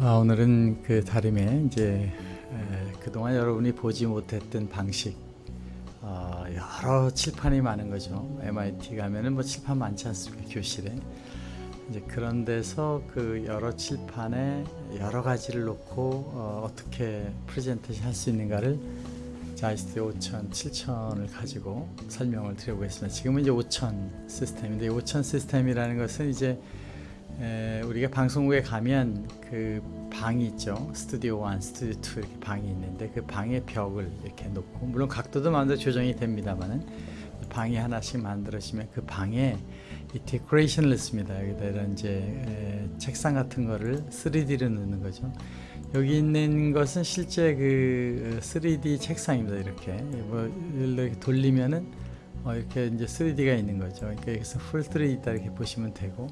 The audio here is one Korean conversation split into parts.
아, 오늘은 그 다림에 이제 에, 그동안 여러분이 보지 못했던 방식 어, 여러 칠판이 많은 거죠. MIT 가면은 뭐 칠판 많지 않습니까 교실에 이제 그런 데서 그 여러 칠판에 여러 가지를 놓고 어, 떻게 프레젠테이션 할 수 있는가를 자이스트 5천, 7천을 가지고 설명을 드려보겠습니다. 지금은 이제 5천 시스템인데 5천 시스템이라는 것은 이제 에, 우리가 방송국에 가면 그 방이 있죠. 스튜디오 1, 스튜디오 2 이렇게 방이 있는데 그 방의 벽을 이렇게 놓고 물론 각도도 마음대로 조정이 됩니다만은 방이 하나씩 만들어지면 그 방에 이 데코레이션을 넣습니다. 여기다 이런 이제 에, 책상 같은 거를 3D로 넣는 거죠. 여기 있는 것은 실제 그 3D 책상입니다. 이렇게 뭐 이렇게 돌리면은 어, 이렇게 이제 3D가 있는 거죠. 그러니까 여기서 풀 3D 있다 이렇게 보시면 되고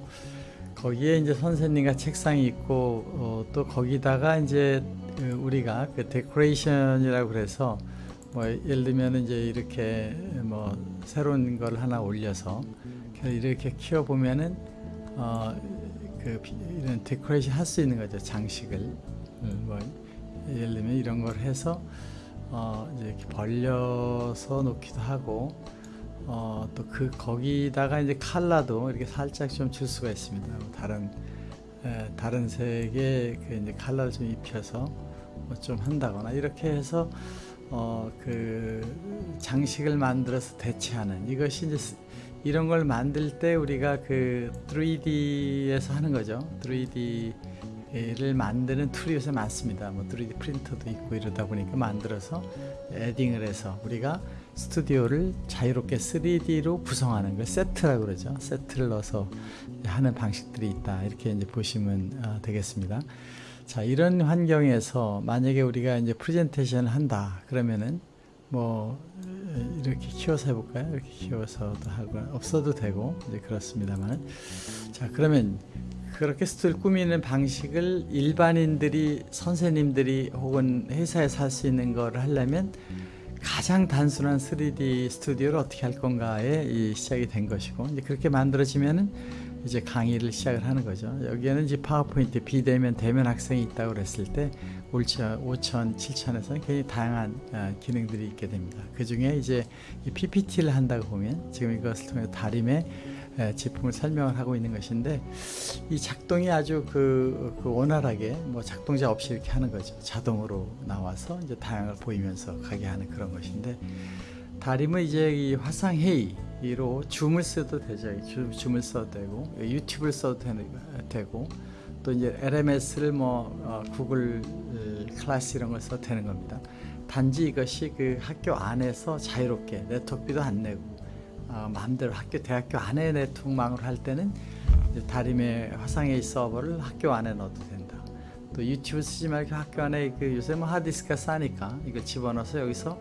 거기에 이제 선생님과 책상이 있고 어, 또 거기다가 이제 그 우리가 그 데코레이션이라고 그래서 뭐 예를 들면 이제 이렇게 뭐 새로운 걸 하나 올려서 이렇게 키워 보면은 어 그 이런 데코레이션 할 수 있는 거죠 장식을 뭐 예를 들면 이런 걸 해서 어 이제 이렇게 벌려서 놓기도 하고 어, 또 그 거기다가 이제 칼라도 이렇게 살짝 좀 줄 수가 있습니다. 뭐 다른 에, 다른 색의 그 이제 칼라를 좀 입혀서 뭐 좀 한다거나 이렇게 해서 어, 그 장식을 만들어서 대체하는 이것이 이제 이런 걸 만들 때 우리가 그 3D에서 하는 거죠. 3D를 만드는 툴이 요새 많습니다. 뭐 3D 프린터도 있고 이러다 보니까 만들어서 에딩을 해서 우리가 스튜디오를 자유롭게 3D로 구성하는 걸 세트라고 그러죠. 세트를 넣어서 하는 방식들이 있다. 이렇게 이제 보시면 어, 되겠습니다. 자, 이런 환경에서 만약에 우리가 이제 프레젠테이션을 한다. 그러면은 뭐 이렇게 키워서 해볼까요? 이렇게 키워서도 하고 없어도 되고 이제 그렇습니다만은 자 그러면 그렇게 스튜디오를 꾸미는 방식을 일반인들이 선생님들이 혹은 회사에서 할 수 있는 거를 하려면 가장 단순한 3D 스튜디오를 어떻게 할 건가에 이 시작이 된 것이고 이제 그렇게 만들어지면은 이제 강의를 시작을 하는 거죠. 여기에는 이제 파워포인트 비대면 대면 학생이 있다고 그랬을 때 5천, 5천, 7천에서 굉장히 다양한 어, 기능들이 있게 됩니다. 그 중에 이제 이 PPT를 한다고 보면 지금 이것을 통해 다림의 제품을 설명을 하고 있는 것인데 이 작동이 아주 그, 그 원활하게 뭐 작동자 없이 이렇게 하는 거죠. 자동으로 나와서 이제 다양을 보이면서 가게 하는 그런 것인데 다림은 이제 이 화상 회의로 줌을 써도 되죠. 줌, 줌을 써도 되고 유튜브를 써도 되고 또 이제 LMS를 뭐 어, 구글 클래스 이런 걸 써도 되는 겁니다. 단지 이것이 그 학교 안에서 자유롭게 네트워크비도 안 내고 어, 마음대로 학교 대학교 안에 네트워크망으로 할 때는 다림의 화상회의 서버를 학교 안에 넣어도 된다. 또 유튜브 쓰지 말고 학교 안에 그 요새 뭐 하드디스크가 싸니까 이걸 집어넣어서 여기서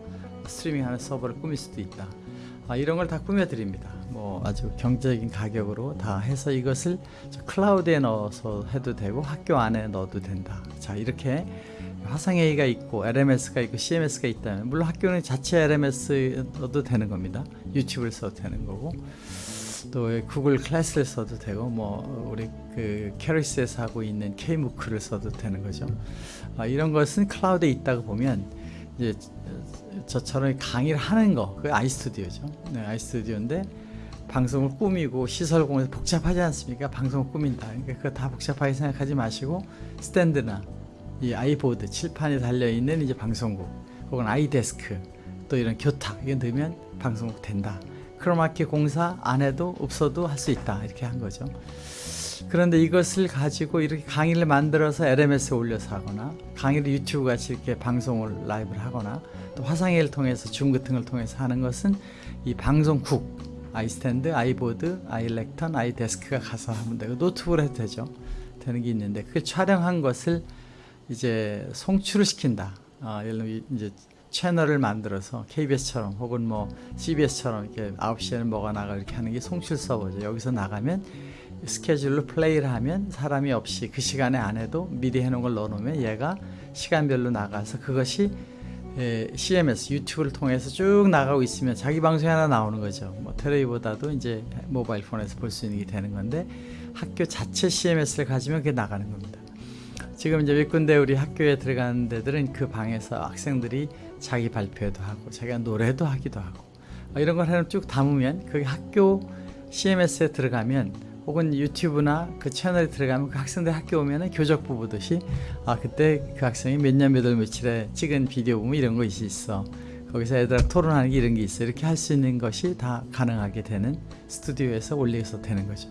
스트리밍하는 서버를 꾸밀 수도 있다. 아, 이런 걸 다 꾸며 드립니다. 뭐 아주 경제적인 가격으로 다 해서 이것을 클라우드에 넣어서 해도 되고 학교 안에 넣어도 된다. 자 이렇게 화상회의가 있고 LMS가 있고 CMS가 있다면 물론 학교는 자체 LMS 넣어도 되는 겁니다. 유튜브를 써도 되는 거고 또 구글 클래스를 써도 되고 뭐 우리 그 KERIS에서 하고 있는 K-MOOC를 써도 되는 거죠. 아, 이런 것은 클라우드에 있다고 보면 이제 저처럼 강의를 하는 거, 그 아이스튜디오죠. 네, 아이스튜디오인데 방송을 꾸미고 시설 공에서 복잡하지 않습니까? 방송을 꾸민다. 그러니까 그거 다 복잡하게 생각하지 마시고 스탠드나 이 아이보드 칠판에 달려 있는 이제 방송국 혹은 아이데스크 또 이런 교탁 이게 넣으면 방송국 된다. 크로마키 공사 안 해도 없어도 할 수 있다 이렇게 한 거죠. 그런데 이것을 가지고 이렇게 강의를 만들어서 LMS에 올려서 하거나 강의를 유튜브 같이 이렇게 방송을 라이브를 하거나 또 화상회의를 통해서 줌 같은 걸 통해서 하는 것은 이 방송국 아이스탠드, 아이보드, 아이렉턴, 아이데스크가 가서 하면 되고 노트북으로 해도 되죠. 되는 게 있는데 그 촬영한 것을 이제 송출을 시킨다. 아, 예를 들면 이제 채널을 만들어서 KBS처럼 혹은 뭐 CBS처럼 이렇게 9시에는 뭐가 나가 이렇게 하는 게 송출 서버죠. 여기서 나가면 스케줄로 플레이를 하면 사람이 없이 그 시간에 안 해도 미리 해놓은 걸 넣어놓으면 얘가 시간별로 나가서 그것이 에, CMS 유튜브를 통해서 쭉 나가고 있으면 자기 방송이 하나 나오는 거죠. 뭐 텔레비보다도 이제 모바일 폰에서 볼 수 있는 게 되는 건데 학교 자체 CMS를 가지면 그게 나가는 겁니다. 지금 이제 몇 군데 우리 학교에 들어가는 데들은 그 방에서 학생들이 자기 발표도 하고 자기가 노래도 하기도 하고 어, 이런 걸 하나 쭉 담으면 그 학교 CMS에 들어가면 혹은 유튜브나 그 채널에 들어가면 그 학생들 학교 오면은 교적부 보듯이 아 그때 그 학생이 몇 년 몇월 며칠에 찍은 비디오 보면 이런 것이 있어 거기서 애들하고 토론하는 게 이런 게 있어 이렇게 할 수 있는 것이 다 가능하게 되는 스튜디오에서 올리서 되는 거죠.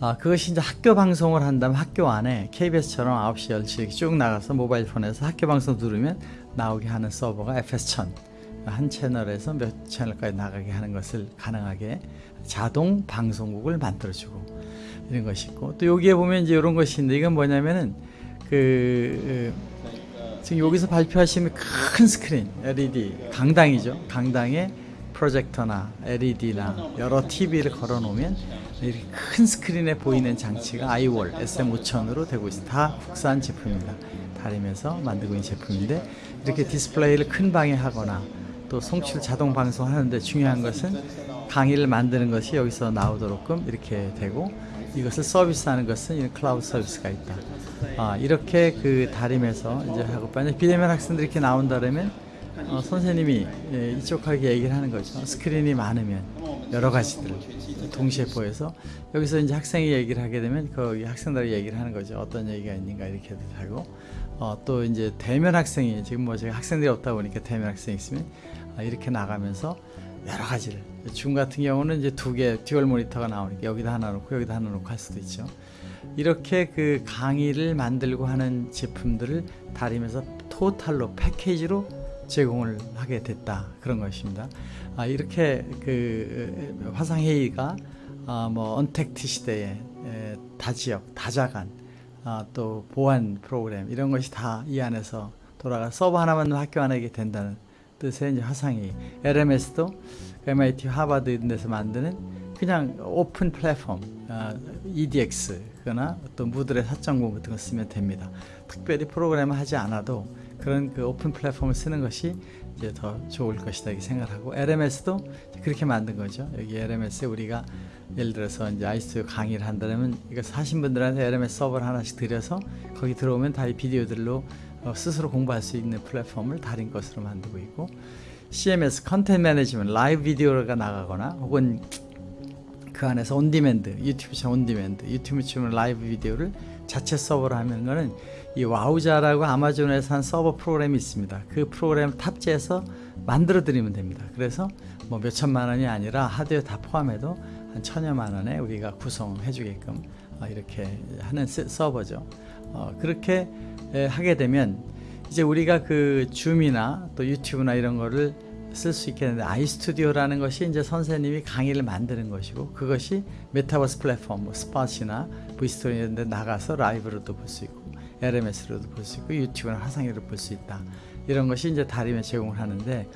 아, 그것이 이제 학교 방송을 한다면 학교 안에 KBS처럼 9시, 10시 이렇게 쭉 나가서 모바일 폰에서 학교 방송 들으면 나오게 하는 서버가 FS1000. 한 채널에서 몇 채널까지 나가게 하는 것을 가능하게 자동 방송국을 만들어주고 이런 것이 있고 또 여기에 보면 이제 이런 것이 있는데 이건 뭐냐면은 그 지금 여기서 발표하시면 큰 스크린 LED 강당이죠. 강당에 프로젝터나 LED나 여러 TV를 걸어 놓으면 이렇게 큰 스크린에 보이는 장치가 아이월 SM5000으로 되고 있습니다. 다 국산 제품입니다. 다림에서 만들고 있는 제품인데 이렇게 디스플레이를 큰 방에 하거나 또 송출 자동 방송하는데 중요한 것은 강의를 만드는 것이 여기서 나오도록끔 이렇게 되고 이것을 서비스하는 것은 이 클라우드 서비스가 있다. 아, 이렇게 그 다림에서 이제 하고 만약 비대면 학생들이 이렇게 나온다면 어, 선생님이 예, 이쪽하게 얘기를 하는 거죠. 스크린이 많으면 여러 가지들을 동시에 보여서 여기서 이제 학생이 얘기를 하게 되면 거기 학생들이 얘기를 하는 거죠. 어떤 얘기가 있는가 이렇게 하고 어, 또 이제 대면 학생이 지금 뭐 제가 학생들이 없다 보니까 대면 학생이 있으면 아, 이렇게 나가면서 여러 가지를 줌 같은 경우는 이제 두 개 dual 모니터가 나오니까 여기다 하나 놓고 여기다 하나 놓고 할 수도 있죠. 이렇게 그 강의를 만들고 하는 제품들을 다림에서 total로 패키지로 제공을 하게 됐다 그런 것입니다. 아, 이렇게 그 화상 회의가 아, 뭐 언택트 시대에 에, 다지역, 다자간, 아, 또 보안 프로그램 이런 것이 다 이 안에서 돌아가 서버 하나만 학교 안에 게 된다는 뜻의 이제 화상회의. LMS도 MIT 하버드 이런 데서 만드는 그냥 오픈 플랫폼 아, EDX거나 어떤 무들의 4.0 같은 거 쓰면 됩니다. 특별히 프로그램을 하지 않아도 그런 그 오픈 플랫폼을 쓰는 것이 이제 더 좋을 것이다 이렇게 생각하고 LMS도 그렇게 만든 거죠. 여기 LMS에 우리가 예를 들어서 이제 iStudio 강의를 한다면 이거 사신 분들한테 LMS 서버를 하나씩 드려서 거기 들어오면 다 이 비디오들로 어, 스스로 공부할 수 있는 플랫폼을 다림 것으로 만들고 있고 CMS content management 라이브 비디오가 나가거나 혹은 그 안에서 on-demand 유튜브처럼 on-demand 유튜브처럼 라이브 비디오를 자체 서버로 하는 거는 이 Wowza라고 아마존에서 한 서버 프로그램이 있습니다. 그 프로그램 탑재해서 만들어 드리면 됩니다. 그래서 뭐 몇천만 원이 아니라 하드웨어 다 포함해도 한 천여만 원에 우리가 구성해 주게끔 어, 이렇게 하는 서버죠. 어, 그렇게 하게 되면 이제 우리가 그 Zoom이나 또 유튜브나 이런 거를 쓸 수 있게 되는데 iStudio라는 것이 이제 선생님이 강의를 만드는 것이고 그것이 메타버스 플랫폼 뭐 스팟이나 VStory 이런 데 나가서 라이브로도 볼 수 있고 LMS로도 볼 수 있고 유튜브나 화상으로 볼 수 있다. 이런 것이 이제 다림에 제공을 하는데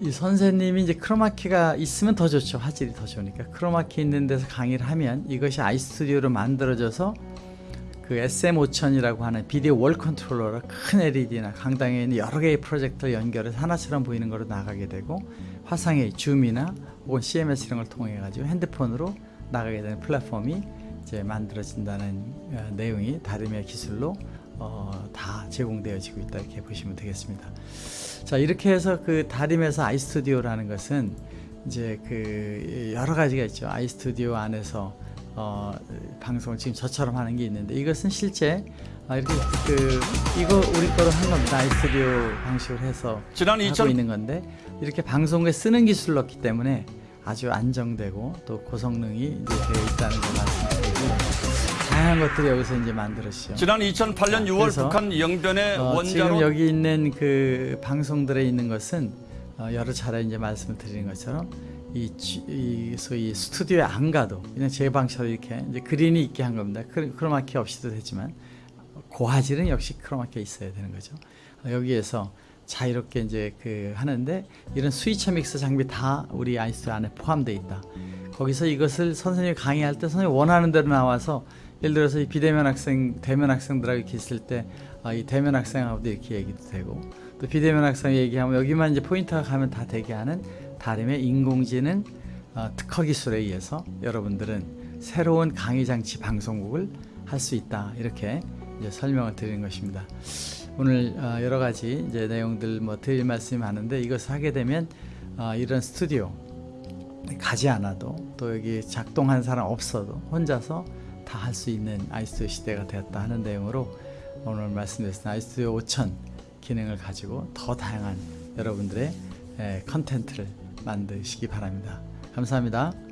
이 선생님이 이제 크로마키가 있으면 더 좋죠. 화질이 더 좋으니까. 크로마키 있는 데서 강의를 하면 이것이 iStudio로 만들어져서 그 SM5000이라고 하는 video wall controller로 큰 LED나 강당에 있는 여러 개의 프로젝터를 연결해서 하나처럼 보이는 거로 나가게 되고 화상의 Zoom이나 혹은 CMS 이런 걸 통해 가지고 핸드폰으로 나가게 되는 플랫폼이 이제 만들어진다는 어, 내용이 다림의 기술로 어, 다 제공되어지고 있다 이렇게 보시면 되겠습니다. 자 이렇게 해서 그 다림에서 아이스튜디오라는 것은 이제 그 여러 가지가 있죠. 아이스튜디오 안에서 어, 방송을 지금 저처럼 하는 게 있는데 이것은 실제 아, 이렇게 그 이거 우리 거로 한 겁니다. 아이스튜디오 방식으로 해서 지난 하고 2000 있는 건데 이렇게 방송에 쓰는 기술을 넣기 때문에 아주 안정되고 또 고성능이 이제 되어 있다는 걸 말씀드리고 다양한 것들이 여기서 이제 만들어지죠. 지난 2008년 6월 그래서, 북한 영변의 어, 지금 원자로 여기 있는 그 방송들에 있는 것은 어, 여러 차례 이제 말씀을 드리는 것처럼 이, 지- 이 소위 스튜디오에 안 가도 그냥 제 방처럼 이렇게 이제 그린이 있게 한 겁니다. 크- 크로마키 없이도 되지만 고화질은 역시 크로마키가 있어야 되는 거죠. 어, 여기에서 자유롭게 이제 그 하는데 이런 스위처 믹스 장비 다 우리 아이스 안에 포함되어 있다. 거기서 이것을 선생님이 강의할 때 선생님 원하는 대로 나와서 예를 들어서 이 비대면 학생, 대면 학생들하고 이렇게 있을 때, 아, 이 대면 학생하고도 이렇게 얘기도 되고, 또 비대면 학생 얘기하면 여기만 이제 포인트가 가면 다 되게 하는 다림의 인공지능 어, 특허 기술에 의해서 여러분들은 새로운 강의 장치 방송국을 할 수 있다 이렇게 이제 설명을 드리는 것입니다. 오늘 어, 여러 가지 이제 내용들 뭐 드릴 말씀이 많은데 이것을 하게 되면 어, 이런 스튜디오 가지 않아도 또 여기 작동한 사람 없어도 혼자서 다 할 수 있는 아이스튜디오 시대가 되었다 하는 내용으로 오늘 말씀드렸습니다. 아이스튜디오 5000 기능을 가지고 더 다양한 여러분들의 에, 컨텐츠를 만드시기 바랍니다. 감사합니다.